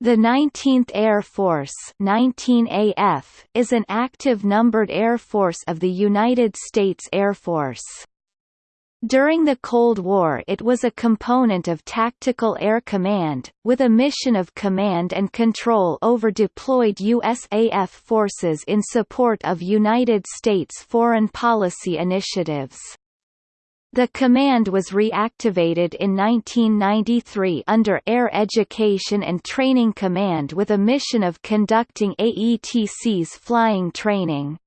The 19th Air Force 19AF is an active numbered air force of the United States Air Force. During the Cold War it was a component of Tactical Air Command, with a mission of command and control over deployed USAF forces in support of United States foreign policy initiatives. The command was reactivated in 1993 under Air Education and Training Command with a mission of conducting AETC's flying training.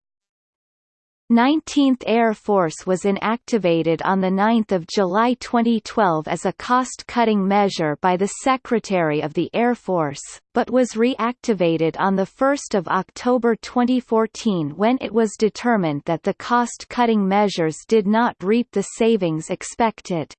19th Air Force was inactivated on 9 July 2012 as a cost-cutting measure by the Secretary of the Air Force, but was reactivated on 1 October 2014 when it was determined that the cost-cutting measures did not reap the savings expected.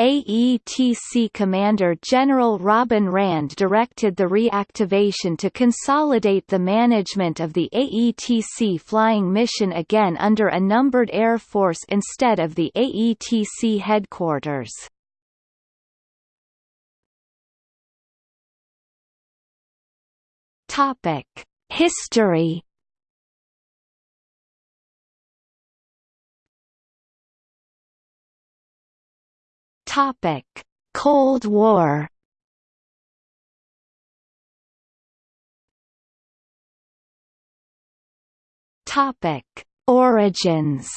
AETC Commander General Robin Rand directed the reactivation to consolidate the management of the AETC flying mission again under a numbered air force instead of the AETC headquarters. History Topic: Cold War. Topic: Origins.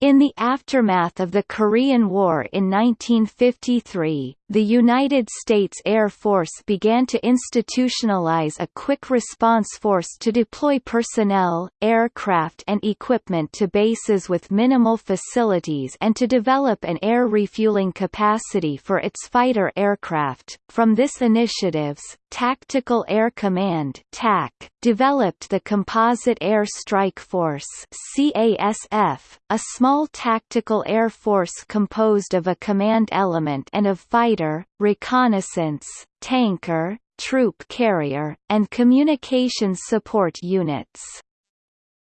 In the aftermath of the Korean War in 1953, the United States Air Force began to institutionalize a quick response force to deploy personnel, aircraft and equipment to bases with minimal facilities and to develop an air refueling capacity for its fighter aircraft. From this initiatives, Tactical Air Command (TAC) developed the Composite Air Strike Force (CASF), a small tactical air force composed of a command element and of fighter reconnaissance, tanker, troop carrier, and communications support units.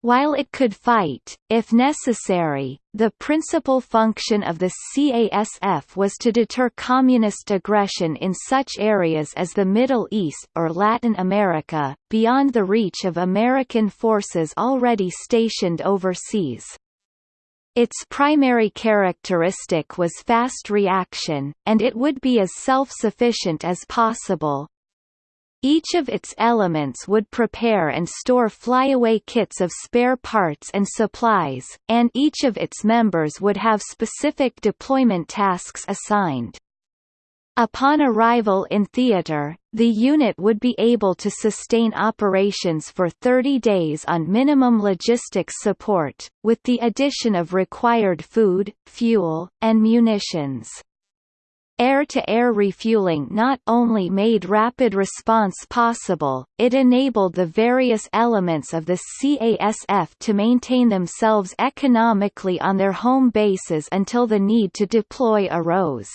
While it could fight, if necessary, the principal function of the CASF was to deter communist aggression in such areas as the Middle East or Latin America, beyond the reach of American forces already stationed overseas. Its primary characteristic was fast reaction, and it would be as self-sufficient as possible. Each of its elements would prepare and store flyaway kits of spare parts and supplies, and each of its members would have specific deployment tasks assigned. Upon arrival in theater, the unit would be able to sustain operations for 30 days on minimum logistics support, with the addition of required food, fuel, and munitions. Air-to-air -air refueling not only made rapid response possible, it enabled the various elements of the CASF to maintain themselves economically on their home bases until the need to deploy arose.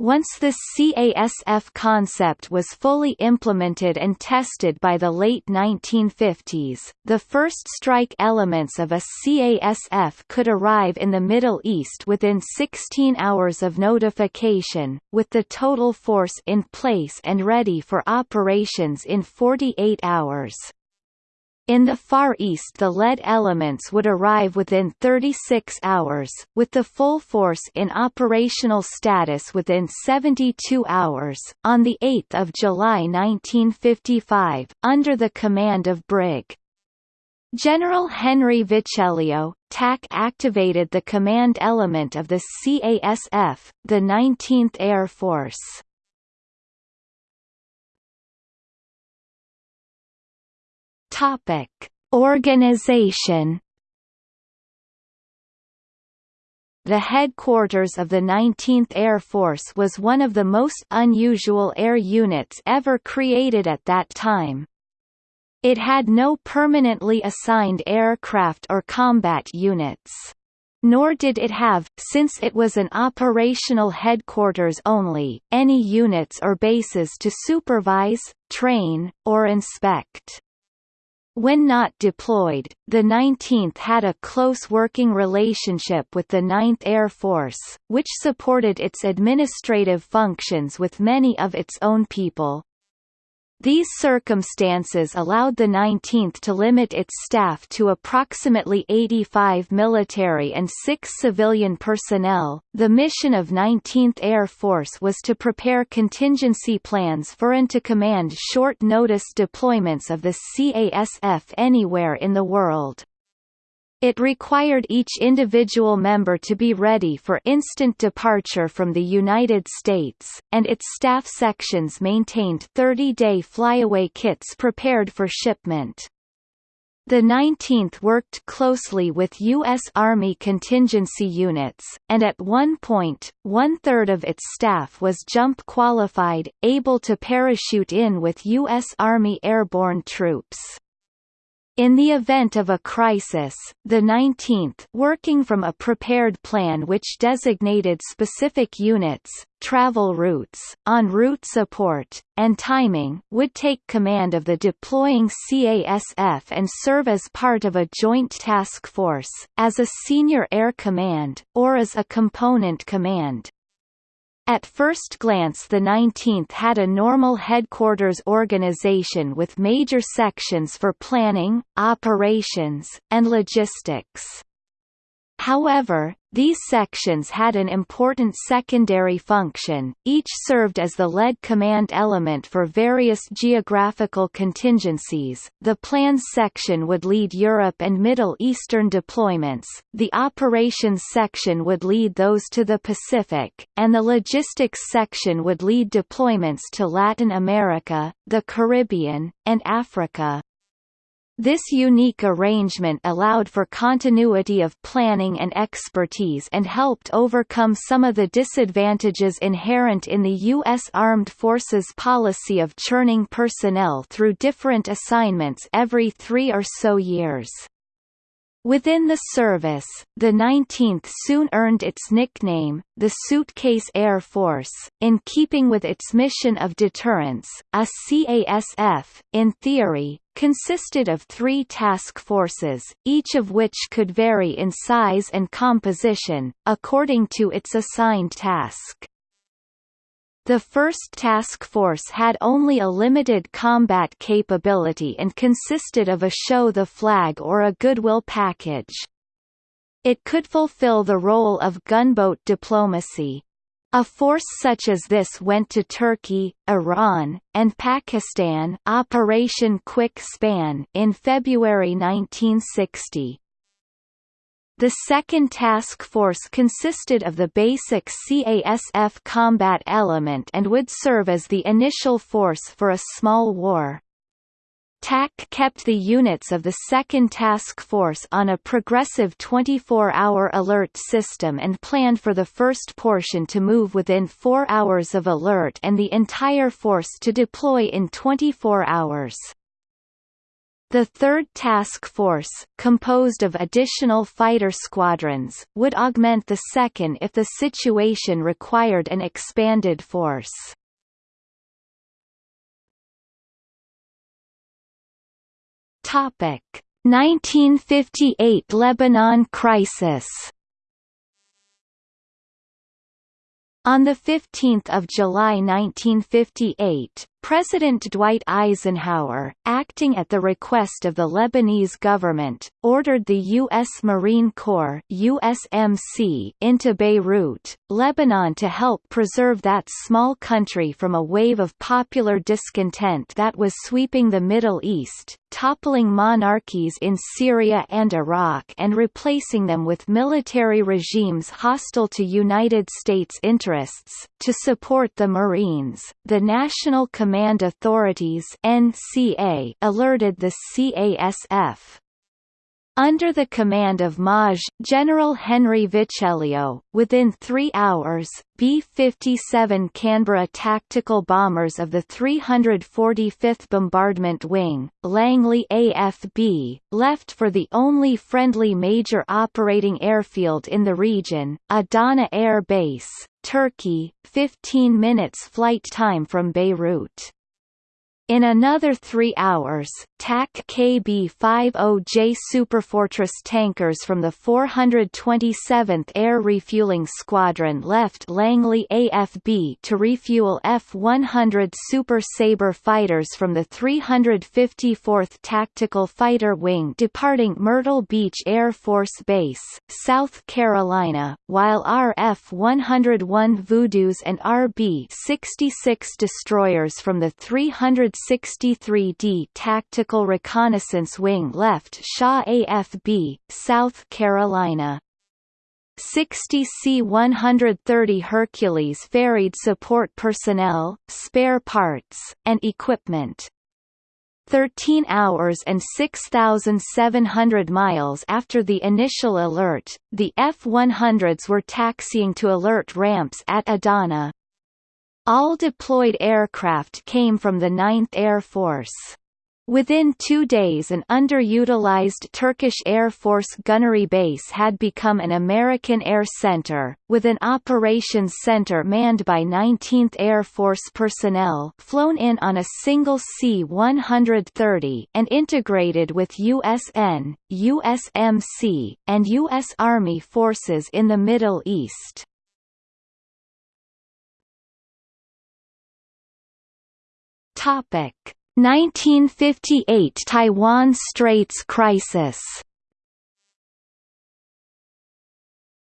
Once this CASF concept was fully implemented and tested by the late 1950s, the first strike elements of a CASF could arrive in the Middle East within 16 hours of notification, with the total force in place and ready for operations in 48 hours. In the Far East the lead elements would arrive within 36 hours, with the full force in operational status within 72 hours. On 8 July 1955, under the command of Brig. General Henry Viccellio, TAC activated the command element of the CASF, the 19th Air Force. Topic: Organization. The headquarters of the 19th Air Force was one of the most unusual air units ever created at that time. It had no permanently assigned aircraft or combat units. Nor did it have, since it was an operational headquarters only, any units or bases to supervise, train, or inspect. When not deployed, the 19th had a close working relationship with the 9th Air Force, which supported its administrative functions with many of its own people. These circumstances allowed the 19th to limit its staff to approximately 85 military and 6 civilian personnel. The mission of 19th Air Force was to prepare contingency plans for and to command short notice deployments of the CASF anywhere in the world. It required each individual member to be ready for instant departure from the United States, and its staff sections maintained 30-day flyaway kits prepared for shipment. The 19th worked closely with U.S. Army contingency units, and at one point, one-third of its staff was jump qualified, able to parachute in with U.S. Army airborne troops. In the event of a crisis, the 19th working from a prepared plan which designated specific units, travel routes, en route support, and timing would take command of the deploying CASF and serve as part of a joint task force, as a senior air command, or as a component command. At first glance the 19th had a normal headquarters organization with major sections for planning, operations, and logistics. However, these sections had an important secondary function, each served as the lead command element for various geographical contingencies. The plans section would lead Europe and Middle Eastern deployments, the operations section would lead those to the Pacific, and the logistics section would lead deployments to Latin America, the Caribbean, and Africa. This unique arrangement allowed for continuity of planning and expertise and helped overcome some of the disadvantages inherent in the U.S. Armed Forces policy of churning personnel through different assignments every three or so years. Within the service, the 19th soon earned its nickname, the Suitcase Air Force, in keeping with its mission of deterrence. A CASF, in theory, consisted of three task forces, each of which could vary in size and composition, according to its assigned task. The first task force had only a limited combat capability and consisted of a show the flag or a goodwill package. It could fulfill the role of gunboat diplomacy. A force such as this went to Turkey, Iran, and Pakistan Operation Quick Span in February 1960. The second task force consisted of the basic CASF combat element and would serve as the initial force for a small war. TAC kept the units of the second task force on a progressive 24-hour alert system and planned for the first portion to move within four hours of alert and the entire force to deploy in 24 hours. The third task force, composed of additional fighter squadrons, would augment the second if the situation required an expanded force. Topic: 1958 Lebanon crisis On 15 July 1958, President Dwight Eisenhower, acting at the request of the Lebanese government, ordered the U.S. Marine Corps USMC into Beirut, Lebanon to help preserve that small country from a wave of popular discontent that was sweeping the Middle East, toppling monarchies in Syria and Iraq and replacing them with military regimes hostile to United States interests. To support the Marines, the National Command Authorities (NCA) alerted the CASF, under the command of Maj. General Henry Viccellio, within three hours, B-57 Canberra tactical bombers of the 345th Bombardment Wing, Langley AFB, left for the only friendly major operating airfield in the region, Adana Air Base, Turkey, 15 minutes flight time from Beirut. In another three hours, TAC KB-50J Superfortress tankers from the 427th Air Refueling Squadron left Langley AFB to refuel F-100 Super Sabre fighters from the 354th Tactical Fighter Wing departing Myrtle Beach Air Force Base, South Carolina, while RF-101 Voodoos and RB-66 destroyers from the 300 63d Tactical Reconnaissance Wing left Shaw AFB, South Carolina. 60 C-130 Hercules ferried support personnel, spare parts, and equipment. 13 hours and 6,700 miles after the initial alert, the F-100s were taxiing to alert ramps at Adana. All deployed aircraft came from the 9th Air Force. Within two days an underutilized Turkish Air Force gunnery base had become an American Air Center, with an operations center manned by 19th Air Force personnel flown in on a single C-130 and integrated with USN, USMC, and U.S. Army forces in the Middle East. Topic 1958 Taiwan Straits crisis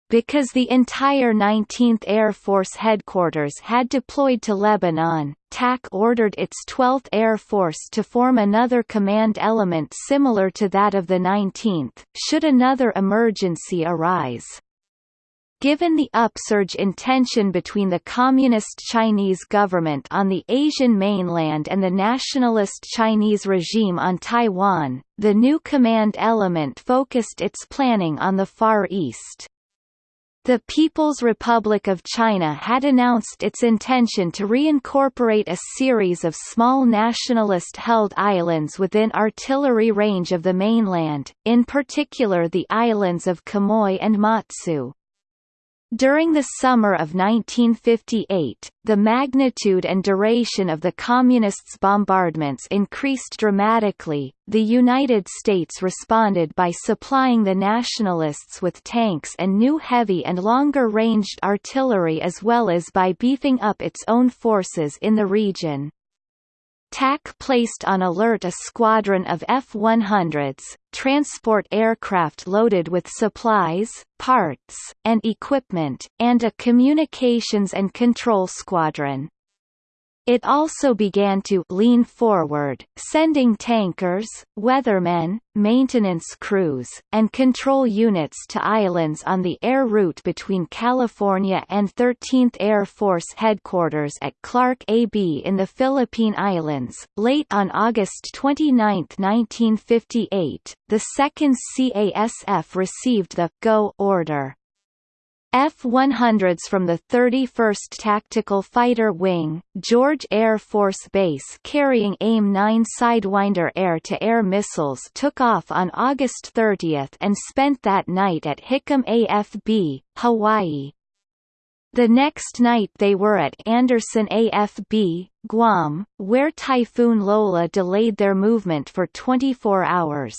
Because the entire 19th Air Force headquarters had deployed to Lebanon, TAC ordered its 12th Air Force to form another command element similar to that of the 19th, should another emergency arise. Given the upsurge in tension between the Communist Chinese government on the Asian mainland and the nationalist Chinese regime on Taiwan, the new command element focused its planning on the Far East. The People's Republic of China had announced its intention to reincorporate a series of small nationalist-held islands within artillery range of the mainland, in particular the islands of Quemoy and Matsu. During the summer of 1958, the magnitude and duration of the Communists' bombardments increased dramatically. The United States responded by supplying the Nationalists with tanks and new heavy and longer ranged artillery as well as by beefing up its own forces in the region. TAC placed on alert a squadron of F-100s, transport aircraft loaded with supplies, parts, and equipment, and a communications and control squadron. It also began to lean forward, sending tankers, weathermen, maintenance crews, and control units to islands on the air route between California and 13th Air Force Headquarters at Clark AB in the Philippine Islands. Late on August 29, 1958, the 2nd CASF received the Go order. F-100s from the 31st Tactical Fighter Wing, George Air Force Base carrying AIM-9 Sidewinder air-to-air missiles took off on August 30 and spent that night at Hickam AFB, Hawaii. The next night they were at Andersen AFB, Guam, where Typhoon Lola delayed their movement for 24 hours.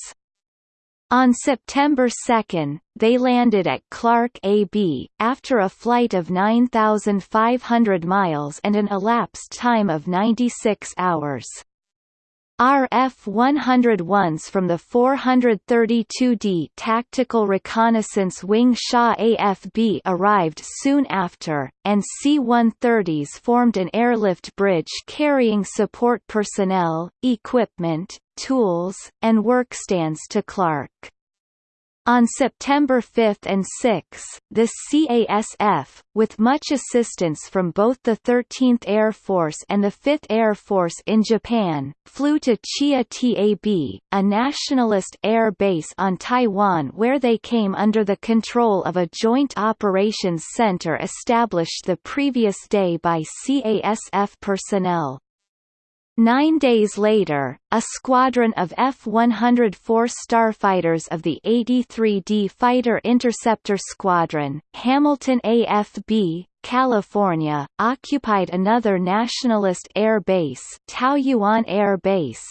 On September 2, they landed at Clark AB, after a flight of 9,500 miles and an elapsed time of 96 hours. RF-101s from the 432d Tactical Reconnaissance Wing Shaw AFB arrived soon after, and C-130s formed an airlift bridge carrying support personnel, equipment, tools, and workstands to Clark. On September 5 and 6, the CASF, with much assistance from both the 13th Air Force and the 5th Air Force in Japan, flew to Chiayi AB, a nationalist air base on Taiwan where they came under the control of a joint operations center established the previous day by CASF personnel. Nine days later, a squadron of F-104 starfighters of the 83d Fighter Interceptor Squadron, Hamilton AFB, California, occupied another nationalist air base Taoyuan Air Base.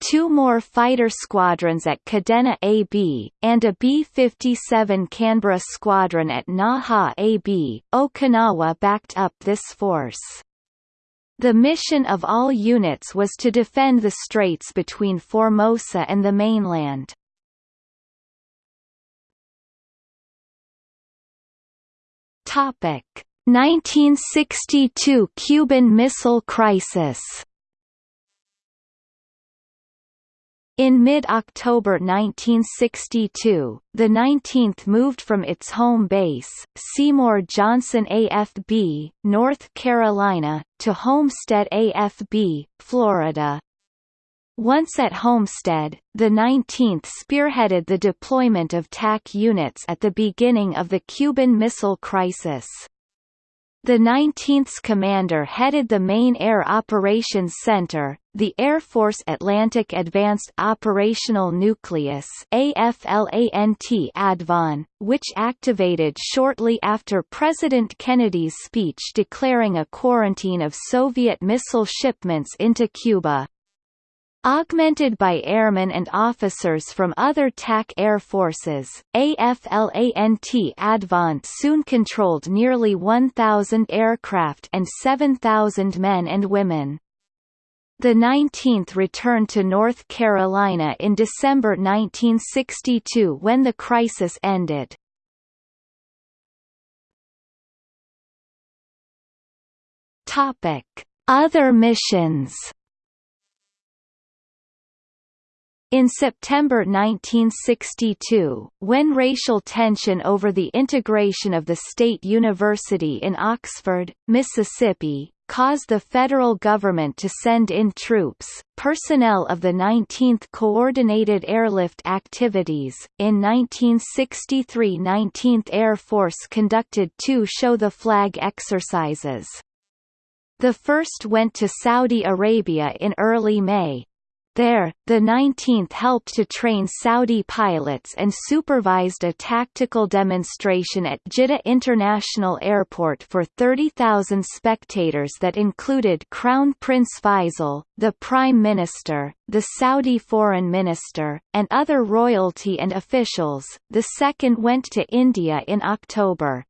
Two more fighter squadrons at Kadena AB, and a B-57 Canberra squadron at Naha AB, Okinawa backed up this force. The mission of all units was to defend the straits between Formosa and the mainland. Topic: 1962 Cuban Missile Crisis In mid-October 1962, the 19th moved from its home base, Seymour Johnson AFB, North Carolina, to Homestead AFB, Florida. Once at Homestead, the 19th spearheaded the deployment of TAC units at the beginning of the Cuban Missile Crisis. The 19th's commander headed the main Air Operations Center, the Air Force Atlantic Advanced Operational Nucleus AFLANT which activated shortly after President Kennedy's speech declaring a quarantine of Soviet missile shipments into Cuba. Augmented by airmen and officers from other TAC air forces, AFLANT ADVON soon controlled nearly 1,000 aircraft and 7,000 men and women. The 19th returned to North Carolina in December 1962 when the crisis ended. Other missions In September 1962, when racial tension over the integration of the State University in Oxford, Mississippi, caused the federal government to send in troops, personnel of the 19th Coordinated Airlift Activities. In 1963 19th Air Force conducted two Show the Flag exercises. The first went to Saudi Arabia in early May, there, the 19th helped to train Saudi pilots and supervised a tactical demonstration at Jeddah International Airport for 30,000 spectators that included Crown Prince Faisal, the Prime Minister, the Saudi Foreign Minister, and other royalty and officials. The second went to India in October.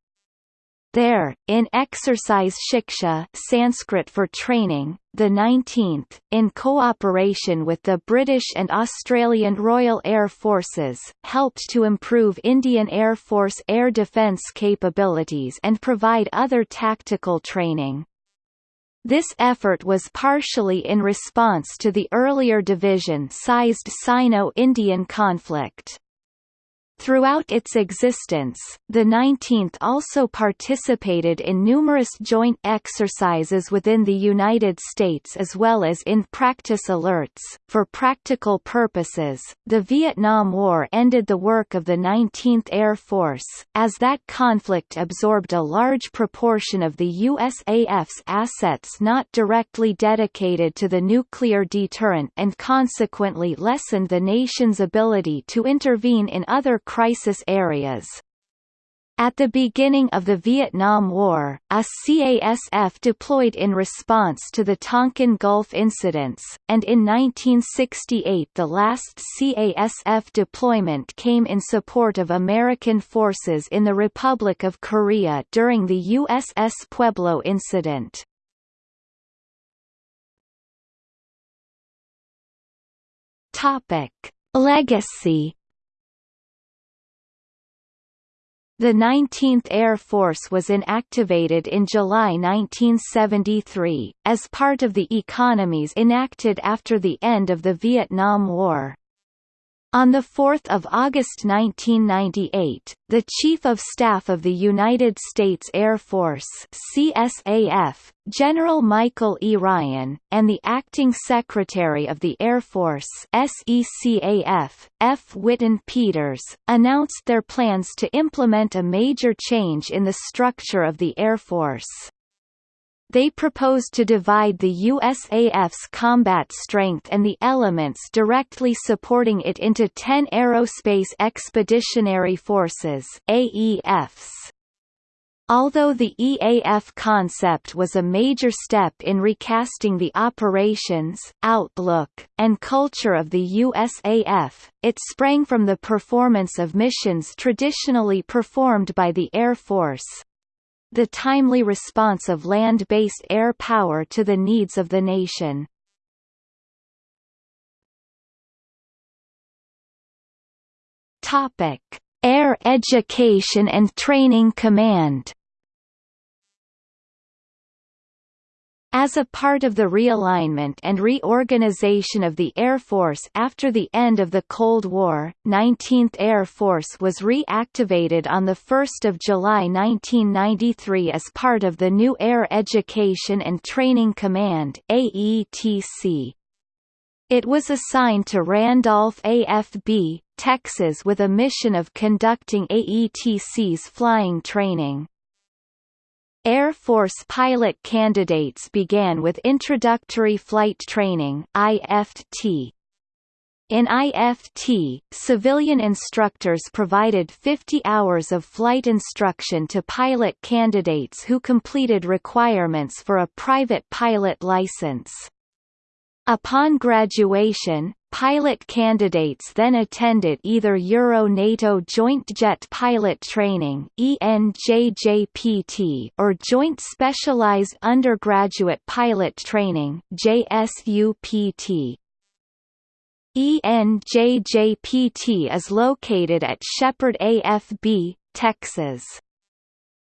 There, in exercise Shiksha Sanskrit for training, the 19th, in cooperation with the British and Australian Royal Air Forces, helped to improve Indian Air Force air defence capabilities and provide other tactical training. This effort was partially in response to the earlier division-sized Sino-Indian conflict. Throughout its existence, the 19th also participated in numerous joint exercises within the United States as well as in practice alerts. For practical purposes, the Vietnam War ended the work of the 19th Air Force, as that conflict absorbed a large proportion of the USAF's assets not directly dedicated to the nuclear deterrent and consequently lessened the nation's ability to intervene in other crisis areas. At the beginning of the Vietnam War, a CASF deployed in response to the Tonkin Gulf incidents, and in 1968 the last CASF deployment came in support of American forces in the Republic of Korea during the USS Pueblo incident. Legacy The 19th Air Force was inactivated in July 1973, as part of the economies enacted after the end of the Vietnam War. On 4 August 1998, the Chief of Staff of the United States Air Force CSAF, General Michael E. Ryan, and the Acting Secretary of the Air Force SECAF, F. Whitten Peters, announced their plans to implement a major change in the structure of the Air Force. They proposed to divide the USAF's combat strength and the elements directly supporting it into 10 Aerospace Expeditionary Forces AEFs. Although the EAF concept was a major step in recasting the operations, outlook, and culture of the USAF, it sprang from the performance of missions traditionally performed by the Air Force. The timely response of land-based air power to the needs of the nation. Topic: Air Education and Training Command As a part of the realignment and reorganization of the Air Force after the end of the Cold War, 19th Air Force was reactivated on 1 July 1993 as part of the new Air Education and Training Command AETC. It was assigned to Randolph AFB, Texas with a mission of conducting AETC's flying training. Air Force pilot candidates began with Introductory Flight Training IFT. In IFT, civilian instructors provided 50 hours of flight instruction to pilot candidates who completed requirements for a private pilot license. Upon graduation, pilot candidates then attended either Euro-NATO Joint Jet Pilot Training or Joint Specialized Undergraduate Pilot Training JSUPT. ENJJPT is located at Sheppard AFB, Texas.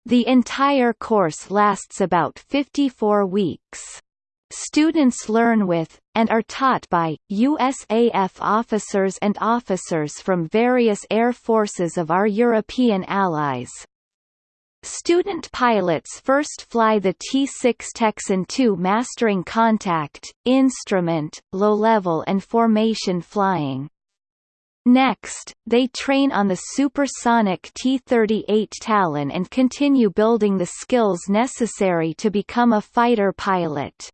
The entire course lasts about 54 weeks. Students learn with, and are taught by, USAF officers and officers from various air forces of our European allies. Student pilots first fly the T-6 Texan II mastering contact, instrument, low-level and formation flying. Next, they train on the supersonic T-38 Talon and continue building the skills necessary to become a fighter pilot.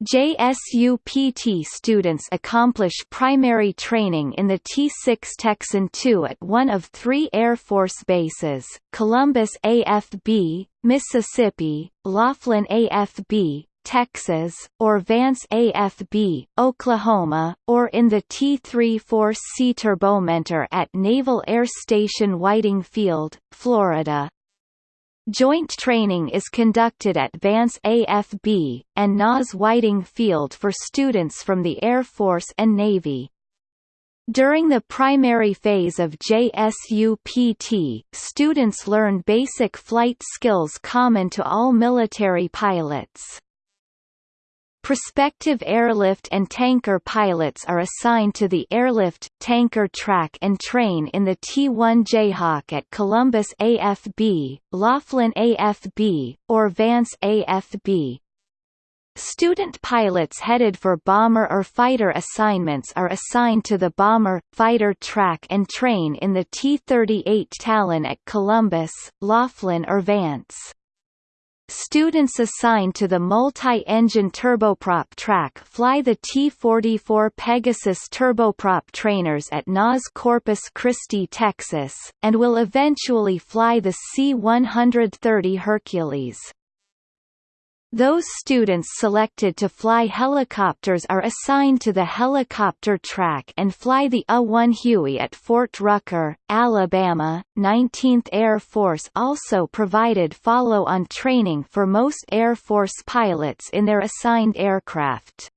JSUPT students accomplish primary training in the T-6 Texan II at one of three Air Force bases, Columbus AFB, Mississippi, Laughlin AFB, Texas, or Vance AFB, Oklahoma, or in the T-3 Force C Turbomentor at Naval Air Station Whiting Field, Florida. Joint training is conducted at Vance AFB, and NAS Whiting Field for students from the Air Force and Navy. During the primary phase of JSUPT, students learn basic flight skills common to all military pilots. Prospective airlift and tanker pilots are assigned to the airlift, tanker track and train in the T-1 Jayhawk at Columbus AFB, Laughlin AFB, or Vance AFB. Student pilots headed for bomber or fighter assignments are assigned to the bomber, fighter track and train in the T-38 Talon at Columbus, Laughlin or Vance. Students assigned to the multi-engine turboprop track fly the T-44 Pegasus turboprop trainers at NAS Corpus Christi, Texas, and will eventually fly the C-130 Hercules. Those students selected to fly helicopters are assigned to the helicopter track and fly the A-1 Huey at Fort Rucker, Alabama. 19th Air Force also provided follow-on training for most Air Force pilots in their assigned aircraft.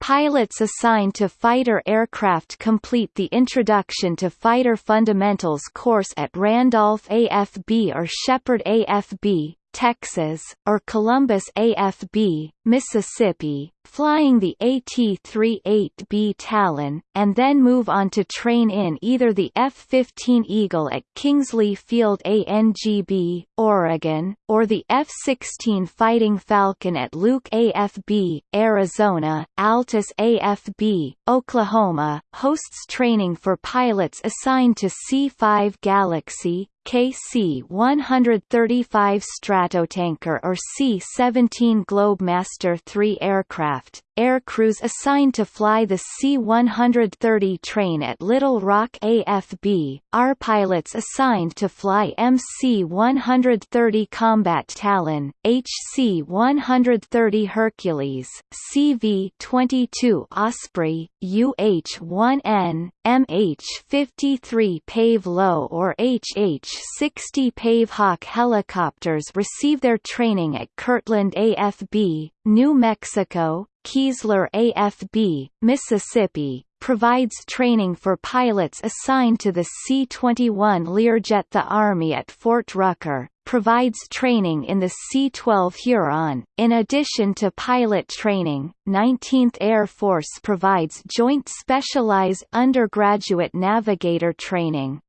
Pilots assigned to fighter aircraft complete the Introduction to Fighter Fundamentals course at Randolph AFB or Sheppard AFB, Texas, or Columbus AFB, Mississippi, flying the AT-38B Talon, and then move on to train in either the F-15 Eagle at Kingsley Field ANGB, Oregon, or the F-16 Fighting Falcon at Luke AFB, Arizona. Altus AFB, Oklahoma, hosts training for pilots assigned to C-5 Galaxy, KC-135 Stratotanker or C-17 Globemaster III aircraft, aircrews assigned to fly the C-130 train at Little Rock AFB, R pilots assigned to fly MC-130 Combat Talon, HC-130 Hercules, CV-22 Osprey, UH-1N, MH-53 Pave Low or HH-60 Pave Hawk helicopters receive their training at Kirtland AFB, New Mexico, Keesler AFB, Mississippi, provides training for pilots assigned to the C-21 Learjet The Army at Fort Rucker, provides training in the C-12 Huron. In addition to pilot training, 19th Air Force provides Joint Specialized Undergraduate Navigator training.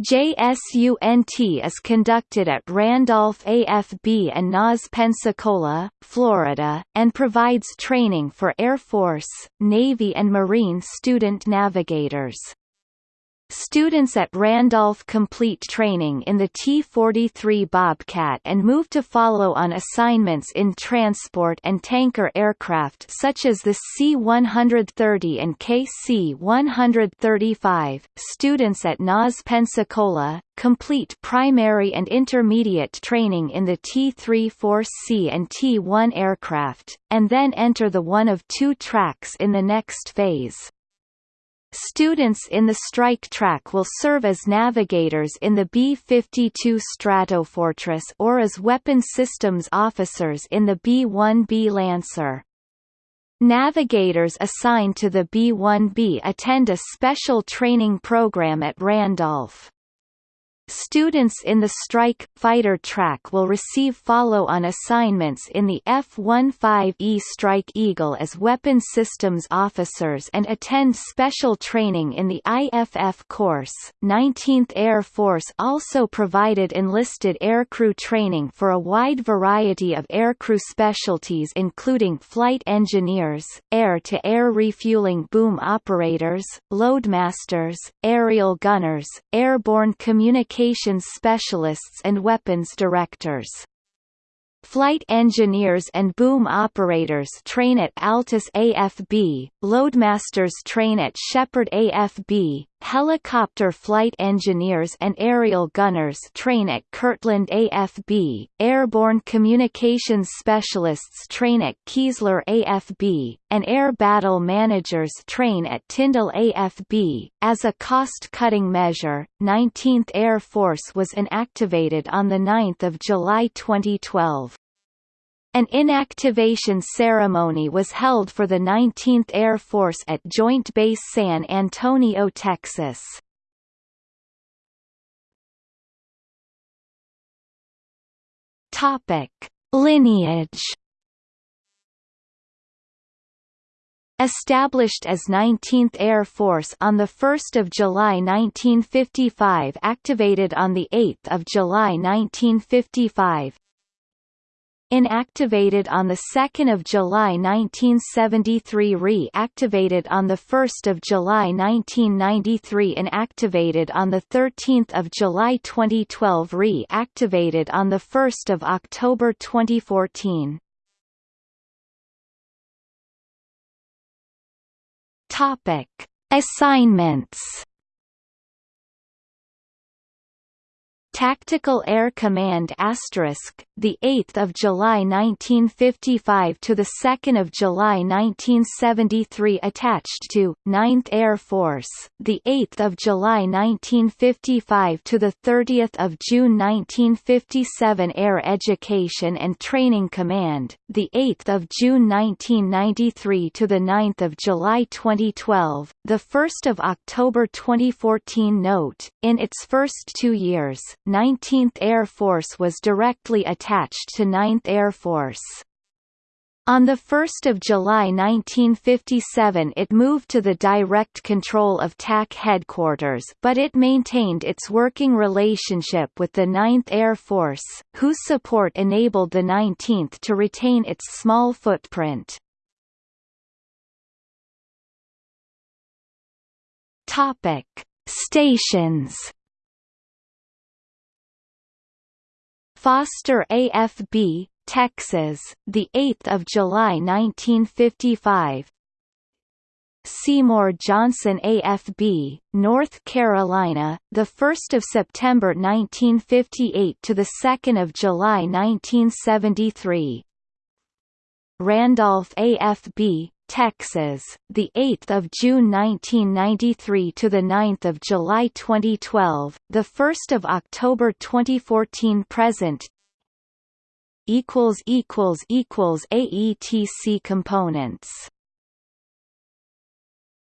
JSUNT is conducted at Randolph AFB and NAS Pensacola, Florida, and provides training for Air Force, Navy and Marine student navigators. Students at Randolph complete training in the T-43 Bobcat and move to follow on assignments in transport and tanker aircraft such as the C-130 and KC-135. Students at NAS Pensacola, complete primary and intermediate training in the T-34C and T-1 aircraft, and then enter the one of two tracks in the next phase. Students in the strike track will serve as navigators in the B-52 Stratofortress or as weapon systems officers in the B-1B Lancer. Navigators assigned to the B-1B attend a special training program at Randolph. Students in the Strike Fighter track will receive follow-on assignments in the F-15E Strike Eagle as weapon systems officers and attend special training in the IFF course. 19th Air Force also provided enlisted aircrew training for a wide variety of aircrew specialties including flight engineers, air-to-air -air refueling boom operators, loadmasters, aerial gunners, airborne communication communications specialists and weapons directors. Flight engineers and boom operators train at Altus AFB, loadmasters train at Sheppard AFB, helicopter flight engineers and aerial gunners train at Kirtland AFB, airborne communications specialists train at Keesler AFB, and air battle managers train at Tyndall AFB. As a cost-cutting measure, 19th Air Force was inactivated on 9 July 2012. An inactivation ceremony was held for the 19th Air Force at Joint Base San Antonio, Texas. Topic: Lineage Established as 19th Air Force on 1 July 1955 activated on 8 July 1955 Inactivated on 2 July 1973 Reactivated on 1 July 1993 Inactivated on 13 July 2012 Reactivated on 1 October 2014 Topic. Assignments Tactical Air Command asterisk the 8th of July 1955 to the 2nd of July 1973 attached to 9th Air Force the 8th of July 1955 to the 30th of June 1957 Air Education and Training Command the 8th of June 1993 to the 9th of July 2012 the 1st of October 2014 note in its first 2 years 19th Air Force was directly attached to 9th Air Force. On 1 July 1957 it moved to the direct control of TAC headquarters but it maintained its working relationship with the 9th Air Force, whose support enabled the 19th to retain its small footprint. Stations Foster AFB Texas, the 8th of July 1955. Seymour Johnson AFB, North Carolina, the 1st of September 1958 to the 2nd of July 1973. Randolph AFB, Texas, the 8th of June 1993 to the 9th of July 2012, the 1st of October 2014 present. equals equals equals AETC components